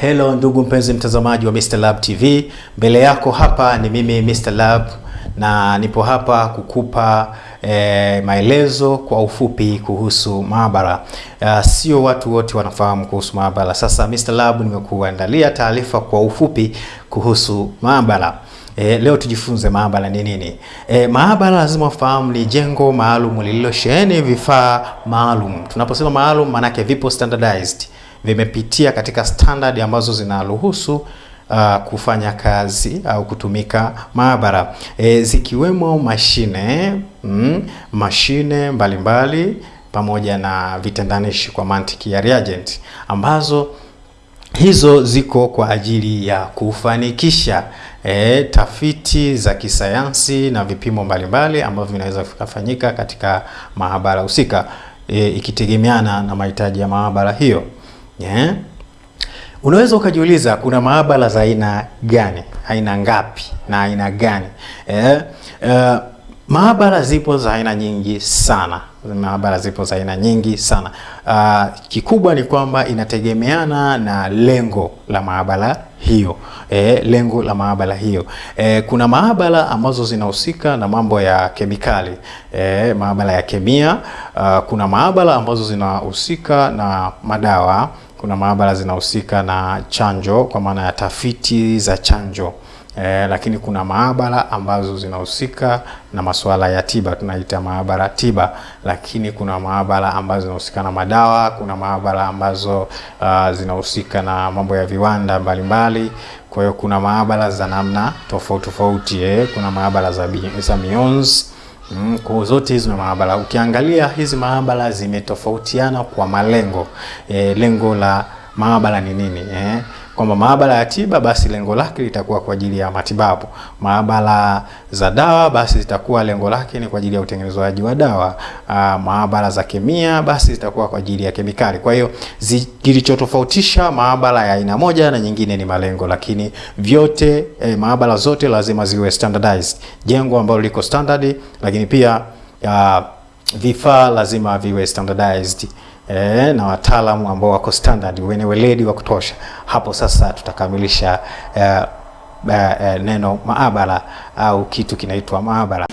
Hello ndugu mpenzi mtazamaji wa Mr. Lab TV. Mbele yako hapa ni mimi Mr. Lab na nipo hapa kukupa e, maelezo kwa ufupi kuhusu maabara. Uh, sio watu wote wanafahamu kuhusu maabara. Sasa Mr. Lab nimekuandalia taarifa kwa ufupi kuhusu maabara. E, leo tujifunze maabara ni nini. E, maabara lazima ufahamu ni jengo maalum lililosheheni vifaa maalum. Tunaposema maalum, maanake vipo standardized, vimepitia katika standard ambazo zinaruhusu uh, kufanya kazi au kutumika maabara. E, zikiwemo mashine mm, mashine mbalimbali mbali, pamoja na vitendanishi kwa mantiki ya reagent ambazo hizo ziko kwa ajili ya kufanikisha e, tafiti za kisayansi na vipimo mbalimbali ambavyo vinaweza vikafanyika katika maabara husika e, ikitegemeana na mahitaji ya maabara hiyo yeah. Unaweza ukajiuliza kuna maabara za aina gani, aina ngapi na aina gani? yeah. uh, maabara zipo za aina nyingi sana maabara zipo za aina nyingi sana. Uh, kikubwa ni kwamba inategemeana na lengo la maabara hiyo e, lengo la maabara hiyo e, kuna maabara ambazo zinahusika na mambo ya kemikali e, maabara ya kemia. Uh, kuna maabara ambazo zinahusika na madawa. Kuna maabara zinahusika na chanjo kwa maana ya tafiti za chanjo. Eh, lakini kuna maabara ambazo zinahusika na masuala ya tiba tunaita maabara tiba, lakini kuna maabara ambazo zinahusika na madawa. Kuna maabara ambazo uh, zinahusika na mambo ya viwanda mbalimbali. Kwa hiyo kuna maabara za namna tofauti tofauti eh. Kuna maabara za, za mionzi mm, kwa zote hizo maabara, ukiangalia hizi maabara zimetofautiana kwa malengo E, lengo la maabara ni nini eh? Kwamba maabara ya tiba basi lengo lake litakuwa kwa ajili ya matibabu. Maabara za dawa basi zitakuwa lengo lake ni kwa ajili ya utengenezaji wa dawa. Maabara za kemia basi zitakuwa kwa ajili ya kemikali. Kwa hiyo kilichotofautisha maabara ya aina moja na nyingine ni malengo, lakini vyote eh, maabara zote lazima ziwe standardized, jengo ambalo liko standard, lakini pia uh, vifaa lazima viwe standardized. E, na wataalamu ambao wako standard wenye weledi wa kutosha. Hapo sasa tutakamilisha e, e, neno maabara au kitu kinaitwa maabara.